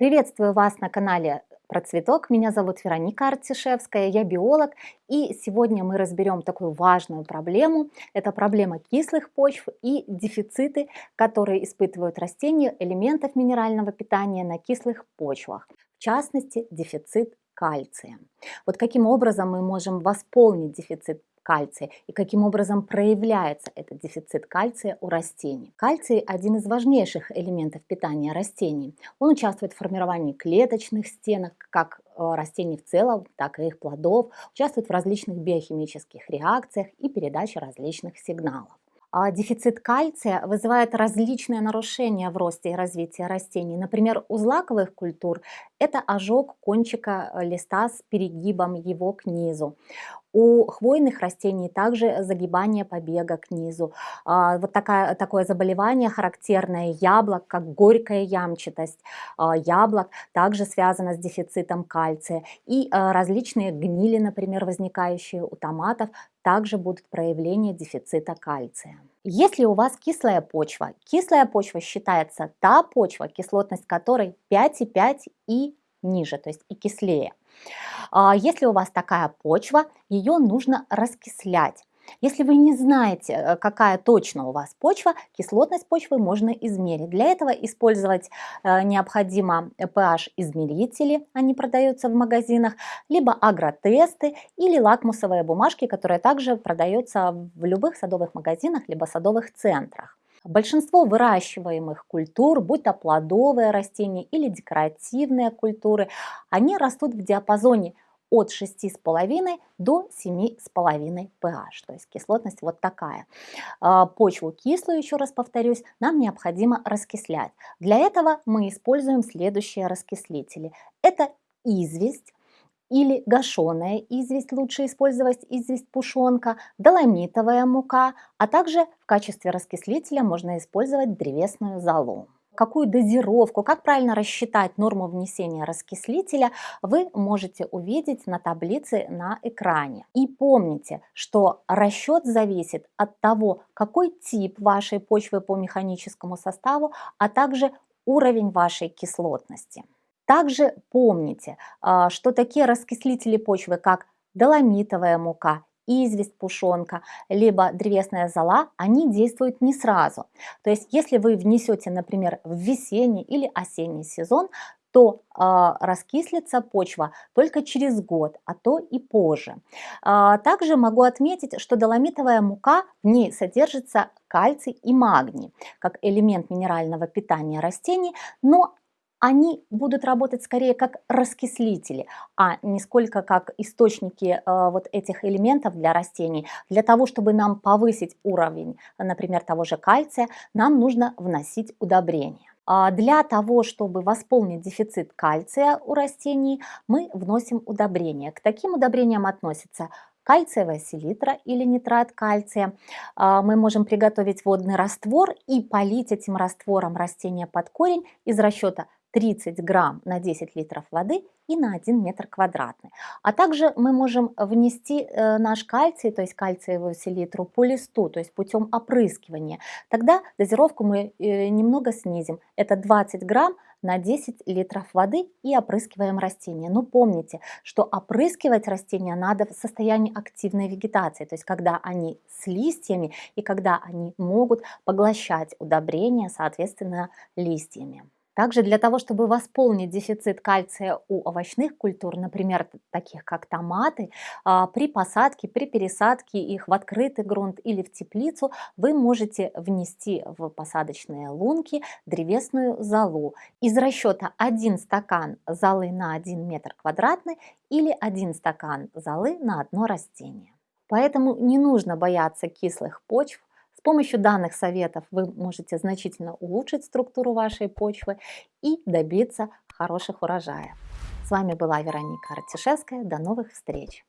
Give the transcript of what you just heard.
Приветствую вас на канале про цветок. Меня зовут Вероника Артишевская, я биолог. И сегодня мы разберем такую важную проблему. Это проблема кислых почв и дефициты, которые испытывают растения элементов минерального питания на кислых почвах. В частности, дефицит кальция. Вот каким образом мы можем восполнить дефицит кальция и каким образом проявляется этот дефицит кальция у растений. Кальций – один из важнейших элементов питания растений. Он участвует в формировании клеточных стенок, как э, растений в целом, так и их плодов, участвует в различных биохимических реакциях и передаче различных сигналов. А дефицит кальция вызывает различные нарушения в росте и развитии растений. Например, у злаковых культур это ожог кончика листа с перегибом его к низу. У хвойных растений также загибание побега к низу. А, вот такая, такое заболевание характерное яблок, как горькая ямчатость а, яблок, также связано с дефицитом кальция. И а, различные гнили, например, возникающие у томатов, также будут проявления дефицита кальция. Если у вас кислая почва, кислая почва считается та почва, кислотность которой 5,5 и ниже, то есть и кислее. А, если у вас такая почва, ее нужно раскислять. Если вы не знаете, э, какая точно у вас почва, кислотность почвы можно измерить. Для этого использовать э, необходимо pH-измерители, они продаются в магазинах, либо агротесты или лакмусовые бумажки, которые также продаются в любых садовых магазинах, либо садовых центрах. Большинство выращиваемых культур, будь то плодовые растения или декоративные культуры, они растут в диапазоне от 6,5 до 7,5 pH, то есть кислотность вот такая. А, почву кислую, еще раз повторюсь, нам необходимо раскислять. Для этого мы используем следующие раскислители. Это известь, или гашеная известь, лучше использовать известь пушонка, доломитовая мука, а также в качестве раскислителя можно использовать древесную золу. Какую дозировку, как правильно рассчитать норму внесения раскислителя, вы можете увидеть на таблице на экране. И помните, что расчет зависит от того, какой тип вашей почвы по механическому составу, а также уровень вашей кислотности. Также помните, а, что такие раскислители почвы, как доломитовая мука, известь, пушонка, либо древесная зола, они действуют не сразу. То есть, если вы внесете, например, в весенний или осенний сезон, то э, раскислится почва только через год, а то и позже. Э, также могу отметить, что доломитовая мука, в ней содержится кальций и магний, как элемент минерального питания растений, но они будут работать скорее как раскислители, а не сколько как источники э, вот этих элементов для растений. Для того, чтобы нам повысить уровень, например, того же кальция, нам нужно вносить удобрения. А для того, чтобы восполнить дефицит кальция у растений, мы вносим удобрения. К таким удобрениям относятся кальциевая селитра или нитрат кальция. А, мы можем приготовить водный раствор и полить этим раствором растения под корень из расчета 30 грамм на 10 литров воды и на 1 метр квадратный. А также мы можем внести э, наш кальций, то есть кальциевую селитру по листу, то есть путем опрыскивания. Тогда дозировку мы э, немного снизим. Это 20 грамм на 10 литров воды и опрыскиваем растения. Но помните, что опрыскивать растения надо в состоянии активной вегетации, то есть когда они с листьями и когда они могут поглощать удобрения, соответственно, листьями. Также для того, чтобы восполнить дефицит кальция у овощных культур, например, таких как томаты, а, при посадке, при пересадке их в открытый грунт или в теплицу вы можете внести в посадочные лунки древесную золу. Из расчета 1 стакан золы на 1 метр квадратный или 1 стакан золы на одно растение. Поэтому не нужно бояться кислых почв, с помощью данных советов вы можете значительно улучшить структуру вашей почвы и добиться хороших урожаев. С вами была Вероника Артишевская. До новых встреч!